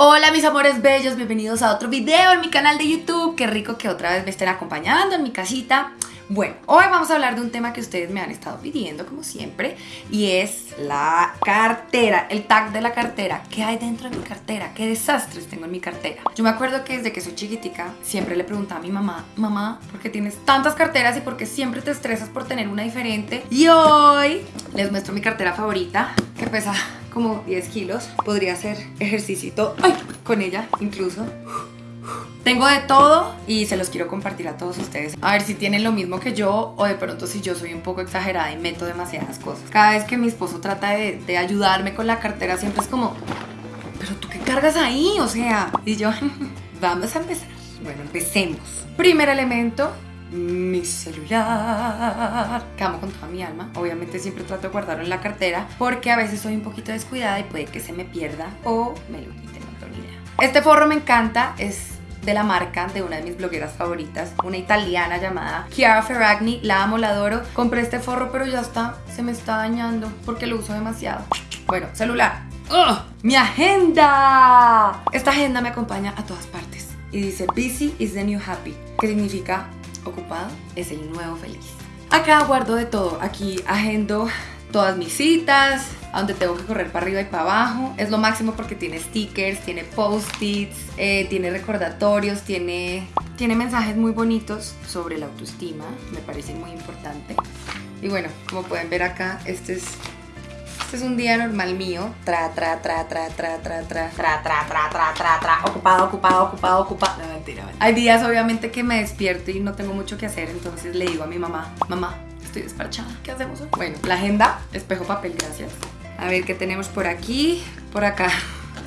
Hola mis amores bellos, bienvenidos a otro video en mi canal de YouTube. Qué rico que otra vez me estén acompañando en mi casita. Bueno, hoy vamos a hablar de un tema que ustedes me han estado pidiendo como siempre y es la cartera, el tag de la cartera. ¿Qué hay dentro de mi cartera? ¿Qué desastres tengo en mi cartera? Yo me acuerdo que desde que soy chiquitica siempre le preguntaba a mi mamá, mamá, ¿por qué tienes tantas carteras y por qué siempre te estresas por tener una diferente? Y hoy les muestro mi cartera favorita que pesa como 10 kilos. Podría hacer ejercicio con ella incluso. Tengo de todo y se los quiero compartir a todos ustedes. A ver si tienen lo mismo que yo o de pronto si yo soy un poco exagerada y meto demasiadas cosas. Cada vez que mi esposo trata de, de ayudarme con la cartera siempre es como, pero tú qué cargas ahí, o sea. Y yo, vamos a empezar. Bueno, empecemos. Primer elemento, mi celular que amo con toda mi alma obviamente siempre trato de guardarlo en la cartera porque a veces soy un poquito descuidada y puede que se me pierda o me lo quiten no tengo ni idea este forro me encanta es de la marca de una de mis blogueras favoritas, una italiana llamada Chiara Ferragni, la amo, la adoro. Compré este forro pero ya está, se me está dañando porque lo uso demasiado. Bueno, celular. ¡Ugh! ¡Mi agenda! Esta agenda me acompaña a todas partes y dice Busy is the new happy, que significa ocupado es el nuevo feliz. Acá guardo de todo, aquí agendo todas mis citas, a donde tengo que correr para arriba y para abajo. Es lo máximo porque tiene stickers, tiene post-its, eh, tiene recordatorios, tiene, tiene mensajes muy bonitos sobre la autoestima, me parece muy importante. Y bueno, como pueden ver acá, este es este es un día normal mío. Tra, tra, tra, tra, tra, tra, tra. Tra, tra, tra, tra, tra, tra. Ocupado, ocupado, ocupado, ocupado. No, mentira, mentira. Hay días obviamente que me despierto y no tengo mucho que hacer, entonces le digo a mi mamá, mamá, estoy despachada, ¿qué hacemos? Bueno, la agenda, espejo papel, gracias. A ver qué tenemos por aquí, por acá.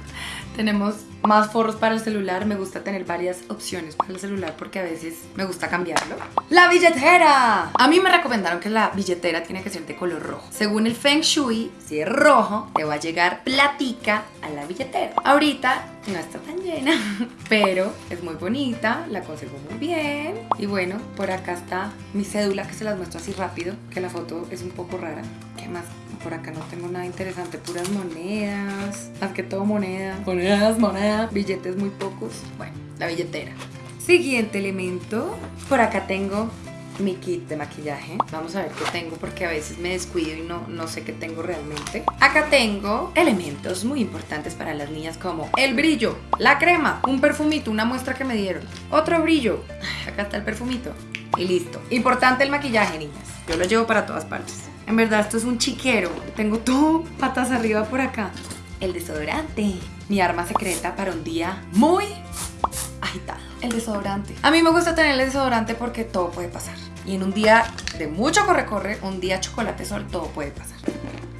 tenemos más forros para el celular, me gusta tener varias opciones para el celular porque a veces me gusta cambiarlo. ¡La billetera! A mí me recomendaron que la billetera tiene que ser de color rojo. Según el Feng Shui, si es rojo, te va a llegar platica a la billetera. Ahorita no está tan llena, pero es muy bonita, la conservo muy bien. Y bueno, por acá está mi cédula que se las muestro así rápido, que la foto es un poco rara. ¿Qué más? Por acá no tengo nada interesante, puras monedas, más que todo monedas, monedas, monedas, billetes muy pocos. Bueno, la billetera. Siguiente elemento, por acá tengo mi kit de maquillaje. Vamos a ver qué tengo porque a veces me descuido y no, no sé qué tengo realmente. Acá tengo elementos muy importantes para las niñas como el brillo, la crema, un perfumito, una muestra que me dieron, otro brillo, acá está el perfumito y listo. Importante el maquillaje, niñas. Yo lo llevo para todas partes. En verdad, esto es un chiquero. Tengo todo patas arriba por acá. El desodorante. Mi arma secreta para un día muy agitado. El desodorante. A mí me gusta tener el desodorante porque todo puede pasar. Y en un día de mucho corre-corre, un día chocolate sol, todo puede pasar.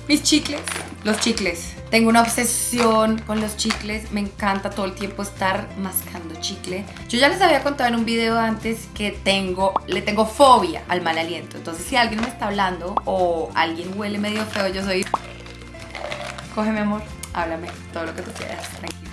Mis chicles. Los chicles. Tengo una obsesión con los chicles. Me encanta todo el tiempo estar mascando chicle. Yo ya les había contado en un video antes que tengo, le tengo fobia al mal aliento. Entonces si alguien me está hablando o alguien huele medio feo, yo soy... Coge mi amor, háblame, todo lo que tú quieras, tranquilo.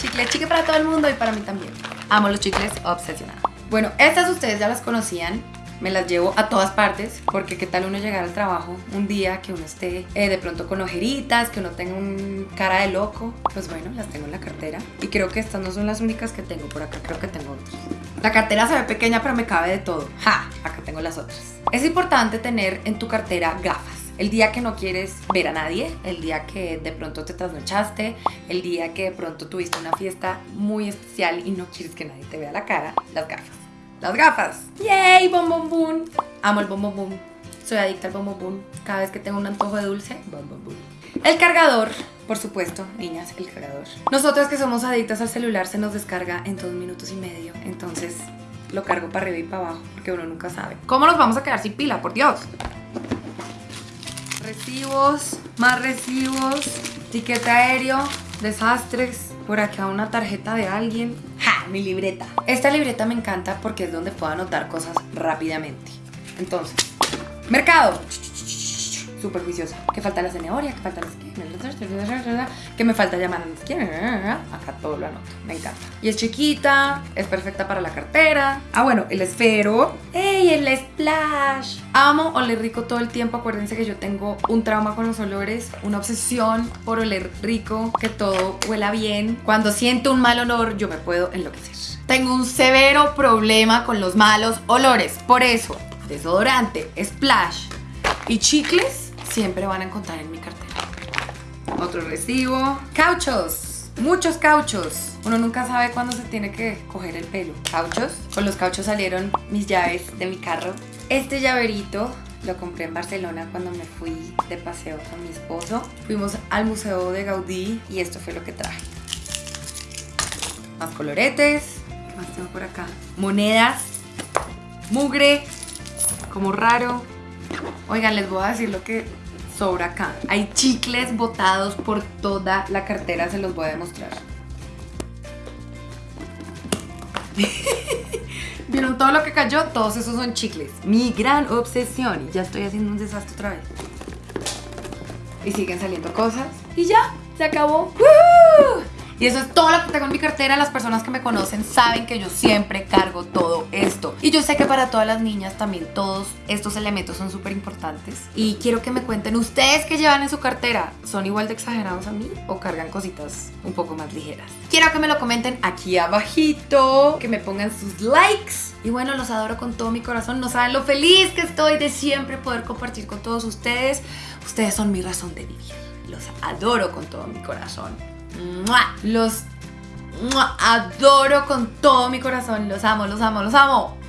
Chicle, chicle para todo el mundo y para mí también. Amo los chicles, obsesionada. Bueno, estas ustedes ya las conocían me las llevo a todas partes porque qué tal uno llegar al trabajo un día que uno esté eh, de pronto con ojeritas, que uno tenga un cara de loco, pues bueno, las tengo en la cartera y creo que estas no son las únicas que tengo, por acá creo que tengo otras. La cartera se ve pequeña pero me cabe de todo. ¡Ja! Acá tengo las otras. Es importante tener en tu cartera gafas. El día que no quieres ver a nadie, el día que de pronto te trasnochaste, el día que de pronto tuviste una fiesta muy especial y no quieres que nadie te vea la cara, las gafas las gafas. ¡Yay! Bom bom. Amo el bom bom boom. Soy adicta al bom bom boom. Cada vez que tengo un antojo de dulce, bom bom boom. El cargador, por supuesto, niñas, el cargador. Nosotras que somos adictas al celular se nos descarga en dos minutos y medio. Entonces lo cargo para arriba y para abajo porque uno nunca sabe. ¿Cómo nos vamos a quedar sin pila? Por Dios. Recibos, más recibos, tiquete aéreo, desastres, por acá una tarjeta de alguien. ¡Ja! Mi libreta. Esta libreta me encanta porque es donde puedo anotar cosas rápidamente. Entonces, mercado. Súper juiciosa. ¿Qué falta la zanahoria? ¿Qué falta la esquina? ¿Qué me falta llamar a la esquina? Acá todo lo anoto. Me encanta. Y es chiquita, es perfecta para la cartera. Ah, bueno, el esfero. ¡Ey, el splash! Amo oler rico todo el tiempo. Acuérdense que yo tengo un trauma con los olores, una obsesión por oler rico, que todo huela bien. Cuando siento un mal olor, yo me puedo enloquecer. Tengo un severo problema con los malos olores. Por eso, desodorante, splash y chicles siempre van a encontrar en mi cartera. Otro recibo. Cauchos. Muchos cauchos. Uno nunca sabe cuándo se tiene que coger el pelo. Cauchos. Con los cauchos salieron mis llaves de mi carro. Este llaverito lo compré en Barcelona cuando me fui de paseo con mi esposo. Fuimos al Museo de Gaudí y esto fue lo que traje. Más coloretes. ¿Qué más tengo por acá? Monedas. Mugre. Como raro. Oigan, les voy a decir lo que sobra acá. Hay chicles botados por toda la cartera, se los voy a demostrar. ¿Vieron todo lo que cayó? Todos esos son chicles. Mi gran obsesión. Y ya estoy haciendo un desastre otra vez. Y siguen saliendo cosas. Y ya, se acabó. Y eso es todo lo que tengo en mi cartera. Las personas que me conocen saben que yo siempre cargo todo esto. Y yo sé que para todas las niñas también todos estos elementos son súper importantes. Y quiero que me cuenten ustedes que llevan en su cartera. ¿Son igual de exagerados a mí o cargan cositas un poco más ligeras? Quiero que me lo comenten aquí abajito, que me pongan sus likes. Y bueno, los adoro con todo mi corazón. No saben lo feliz que estoy de siempre poder compartir con todos ustedes. Ustedes son mi razón de vivir. Los adoro con todo mi corazón. Los adoro con todo mi corazón. Los amo, los amo, los amo.